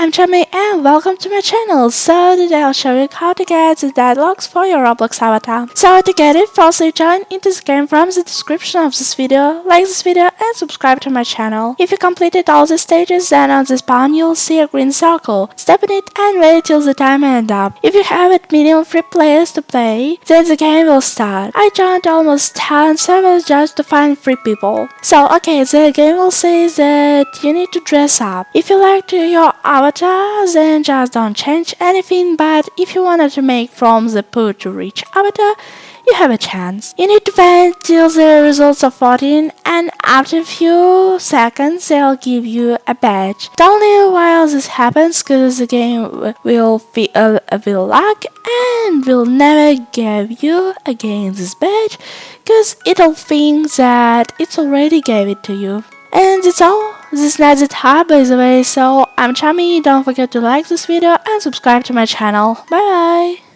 I'm Chami and welcome to my channel. So today I'll show you how to get the deadlocks for your Roblox avatar. So to get it, firstly join into this game from the description of this video, like this video and subscribe to my channel. If you completed all the stages, then on the spawn you'll see a green circle. Step in it and wait till the time ends up. If you have at minimum 3 players to play, then the game will start. I joined almost 10 servers just to find 3 people. So okay, the game will say that you need to dress up. If you like to your avatar, avatar, then just don't change anything, but if you wanted to make from the pool to reach avatar, you have a chance. You need to wait till the results are 14 and after a few seconds they'll give you a badge. Don't leave while this happens cause the game will feel a bit luck and will never give you again this badge cause it'll think that it's already gave it to you. And that's all. This is the top by the way, so I'm Chami, don't forget to like this video and subscribe to my channel. Bye bye!